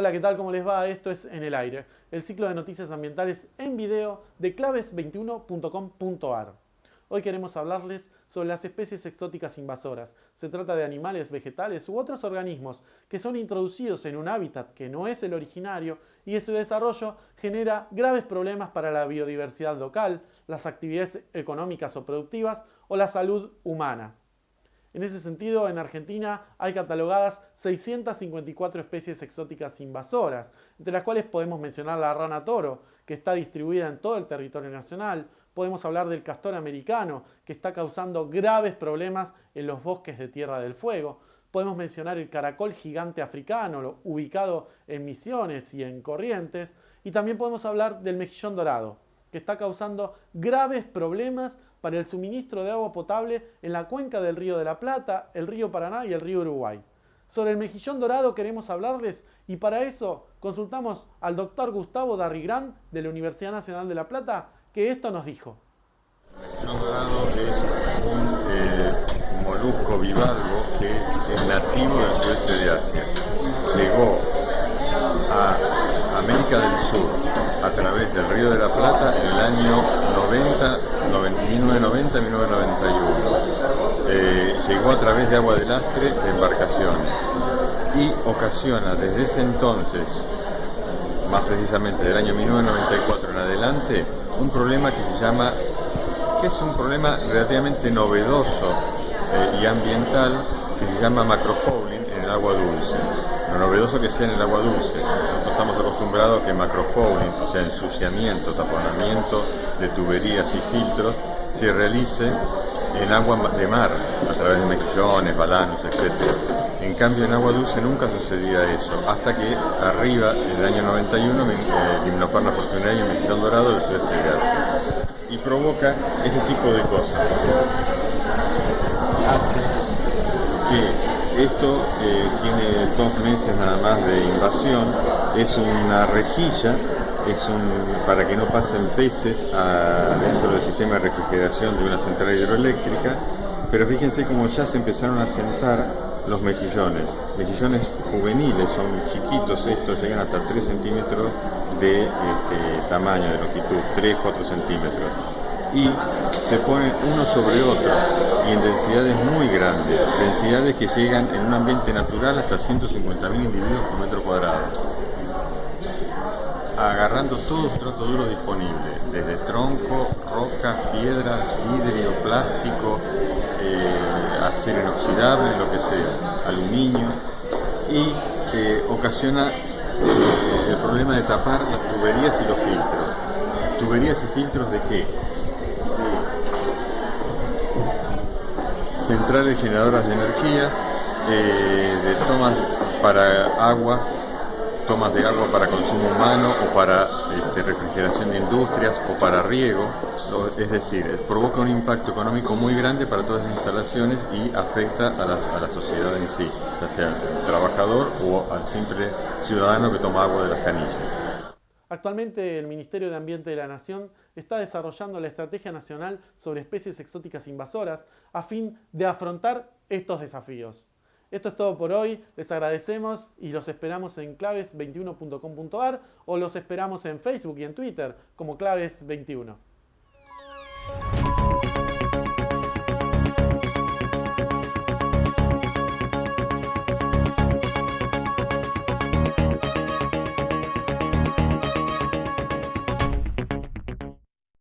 Hola, ¿qué tal? ¿Cómo les va? Esto es En el Aire, el ciclo de noticias ambientales en video de claves21.com.ar. Hoy queremos hablarles sobre las especies exóticas invasoras. Se trata de animales, vegetales u otros organismos que son introducidos en un hábitat que no es el originario y su desarrollo genera graves problemas para la biodiversidad local, las actividades económicas o productivas o la salud humana. En ese sentido, en Argentina hay catalogadas 654 especies exóticas invasoras, entre las cuales podemos mencionar la rana toro, que está distribuida en todo el territorio nacional, podemos hablar del castor americano, que está causando graves problemas en los bosques de Tierra del Fuego, podemos mencionar el caracol gigante africano, ubicado en Misiones y en Corrientes, y también podemos hablar del mejillón dorado, que está causando graves problemas para el suministro de agua potable en la cuenca del río de la Plata, el río Paraná y el río Uruguay. Sobre el mejillón dorado queremos hablarles y para eso consultamos al doctor Gustavo Darrigrán de la Universidad Nacional de La Plata que esto nos dijo. 1990-1991. Eh, llegó a través de agua de lastre de embarcaciones y ocasiona desde ese entonces, más precisamente del año 1994 en adelante, un problema que se llama, que es un problema relativamente novedoso eh, y ambiental, que se llama macrofouling en el agua dulce. Lo novedoso que sea en el agua dulce. Nosotros estamos acostumbrados a que macrofouling, o sea, ensuciamiento, taponamiento de tuberías y filtros, se realice en agua de mar, a través de mejillones, balanos, etc. En cambio, en agua dulce nunca sucedía eso, hasta que arriba, en el año 91, eh, Limnoparna fortunaria y Mejillón Dorado del sudeste de Asia. Y provoca este tipo de cosas. Hace que esto eh, tiene dos meses nada más de invasión, es una rejilla es un, para que no pasen peces dentro del sistema de refrigeración de una central hidroeléctrica, pero fíjense cómo ya se empezaron a sentar los mejillones. Mejillones juveniles, son chiquitos estos, llegan hasta 3 centímetros de este, tamaño, de longitud, 3-4 centímetros. Y se ponen uno sobre otro y en densidades muy grandes, densidades que llegan en un ambiente natural hasta 150.000 individuos por metro cuadrado agarrando todo trato duro disponible, desde tronco, rocas, piedras, vidrio, plástico, eh, acero inoxidable, lo que sea, aluminio, y eh, ocasiona eh, el problema de tapar las tuberías y los filtros. ¿Tuberías y filtros de qué? Centrales generadoras de energía, de tomas para agua tomas de agua para consumo humano o para este, refrigeración de industrias o para riego, es decir, provoca un impacto económico muy grande para todas las instalaciones y afecta a la, sociedad en sí, ya sea al trabajador o al simple ciudadano que toma agua de las canillas. Actualmente el Ministerio de Ambiente de la Nación está desarrollando la Estrategia Nacional sobre Especies Exóticas Invasoras a fin de afrontar estos desafíos. Esto es todo por hoy, les agradecemos y los esperamos en claves21.com.ar o los esperamos en Facebook y en Twitter como claves21.